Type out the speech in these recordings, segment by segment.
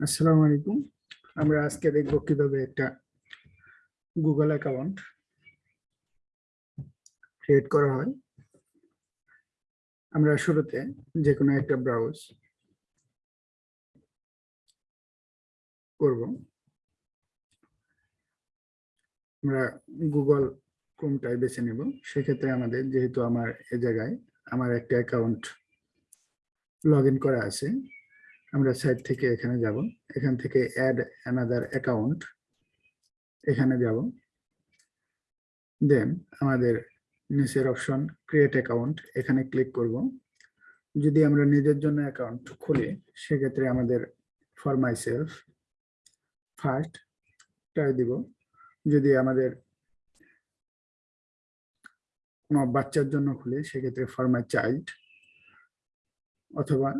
আসসালামু আলাইকুম। আমরা আজকে দেখব কীভাবে একটা গুগল অ্যাকাউন্ট ক্রিয়েট করা হয়। আমরা শুরুতে যে কোনো একটা ব্রাউজ করব। আমরা গুগল ক্রোমটাই বেছে নেব। সেক্ষেত্রে আমাদের যেহেতু আমার এ জায়গায় আমার একটা অ্যাকাউন্ট লগ করা আছে। আমরা সাইট থেকে এখানে যাব। এখান থেকে অ্যাড অ্যানাদার অ্যাকাউন্ট এখানে যাব। দেন আমাদের নিচের অপশন ক্রিয়েট অ্যাকাউন্ট এখানে ক্লিক করব। যদি আমরা নিজের জন্য অ্যাকাউন্ট খুলি, সেক্ষেত্রে আমাদের ফর মাই সেলফ ফার্স্ট টাই দিব। যদি আমাদের কোনো বাচ্চার জন্য খুলি, সেক্ষেত্রে ফর মাই চাইল্ড অথবা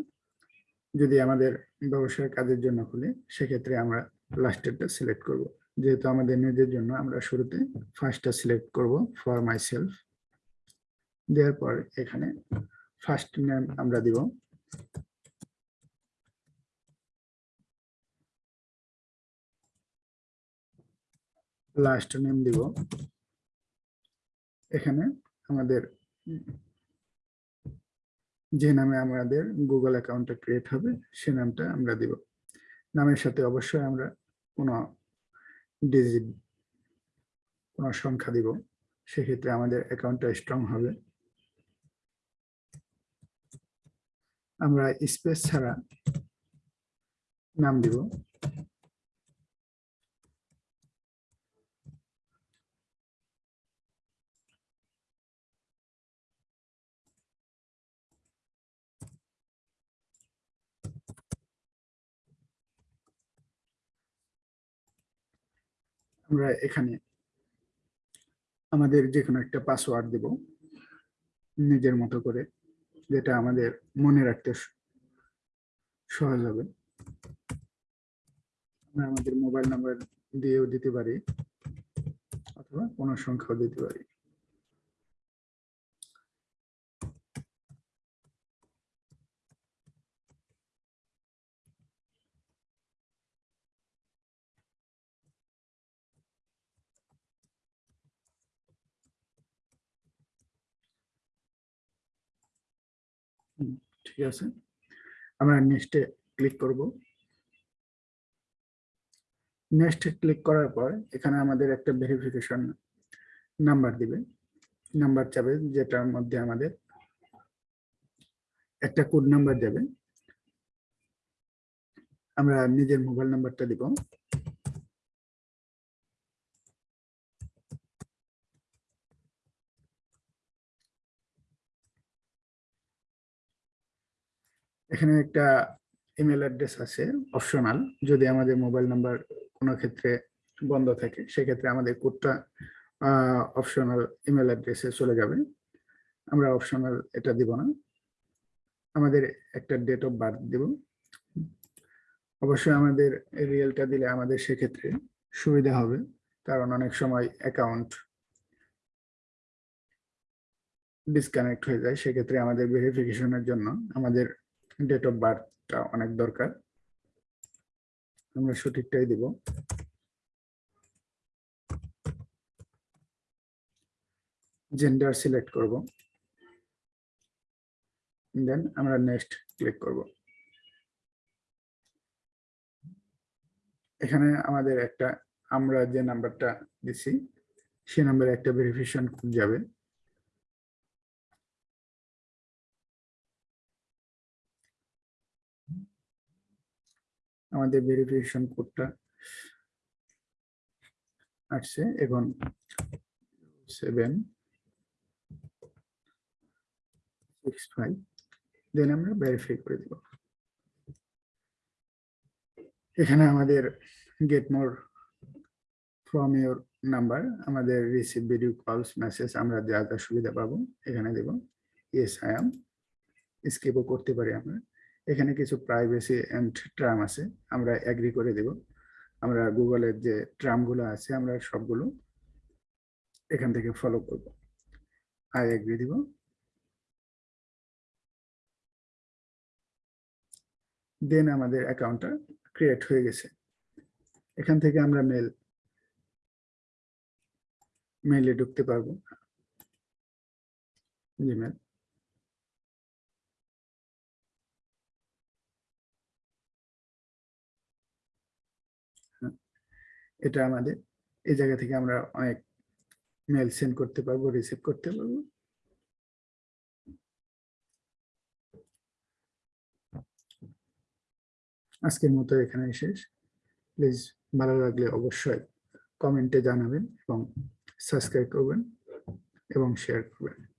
যদি আমাদের ব্যবসায় কাজের জন্য খুলি, সেক্ষেত্রে আমরা লাস্টেরটা সিলেক্ট করব। যেহেতু আমাদের নিজের জন্য আমরা শুরুতে ফার্স্টটা সিলেক্ট করব ফর মাই সেলফ দেওয়ার পর এখানে ফার্স্ট নেম আমরা দিব। লাস্ট নেম দিব। এখানে আমাদের যে নামে আমাদের গুগল অ্যাকাউন্টটা ক্রিয়েট হবে, সে নামটা আমরা দিব। নামের সাথে অবশ্যই আমরা কোনো ডিজিট কোনো সংখ্যা দিব, সেক্ষেত্রে আমাদের অ্যাকাউন্টটা স্ট্রং হবে। আমরা স্পেস ছাড়া নাম দিব। আমরা এখানে আমাদের যে কোনো একটা পাসওয়ার্ড দেব নিজের মতো করে, যেটা আমাদের মনে রাখতে সহজ হবে। আমরা আমাদের মোবাইল নাম্বার দিয়েও দিতে পারি, অথবা কোনো সংখ্যাও দিতে পারি। ঠিক আছে। আমরা নেক্সটে ক্লিক করব। নেক্সট ক্লিক করার পর এখানে আমাদের একটা ভেরিফিকেশন নাম্বার দিবে। নাম্বার চাবে যেটার মধ্যে আমাদের একটা কোড নাম্বার যাবে আমরা নিজের মোবাইল নাম্বারটা দিব। এখানে একটা ইমেল অ্যাড্রেস আছে অপশনাল যদি আমাদের মোবাইল নাম্বার কোনো ক্ষেত্রে বন্ধ থাকে, সেক্ষেত্রে আমাদের কোডটা অপশনাল ইমেল অ্যাড্রেসে চলে যাবে। আমরা অপশনাল এটা দিব না। আমাদের একটা ডেট অফ বার্থ দিব। অবশ্যই আমাদের রিয়েলটা দিলে আমাদের সেক্ষেত্রে সুবিধা হবে, কারণ অনেক সময় অ্যাকাউন্ট ডিসকানেক্ট হয়ে যায়, সেক্ষেত্রে আমাদের ভেরিফিকেশনের জন্য আমাদের ডেট অফ বার্থটা অনেক দরকার। আমরা সঠিকটাই দিব। জেন্ডার সিলেক্ট করব। দেন আমরা নেক্সট ক্লিক করব। এখানে আমাদের একটা, আমরা যে নাম্বারটা দিছি, সে নাম্বারে একটা ভেরিফিকেশন যাবে। আমাদের ভেরিফিকেশন কোডটা আসছে এখন সেভেন সিক্স ফাইভ দেন আমরা ভেরিফাই করে দেব। এখানে আমাদের get more from your number আমাদের রিসিভ ভিডিও কলস মেসেজ আমরা যা যা সুবিধা পাবো, এখানে দেব। ইয়েস আই এম স্কিপও করতে পারি আমরা। এখানে কিছু প্রাইভেসি অ্যান্ড ট্রাম আছে, আমরা অ্যাগ্রি করে দেব। আমরা গুগলের যে ট্রামগুলো আছে, আমরা সবগুলো এখান থেকে ফলো করব। আই অ্যাগ্রি দিব। দেন আমাদের অ্যাকাউন্টটা ক্রিয়েট হয়ে গেছে। এখান থেকে আমরা মেল মেইলে ঢুকতে পারব। জিমেল এটা আমাদের, এই জায়গা থেকে আমরা অনেক মেল সেন্ড করতে পারব রিসিভ করতে পারব। আজকের মতো এখানে শেষ। প্লিজ ভালো লাগলে অবশ্যই কমেন্টে জানাবেন এবং সাবস্ক্রাইব করবেন এবং শেয়ার করবেন।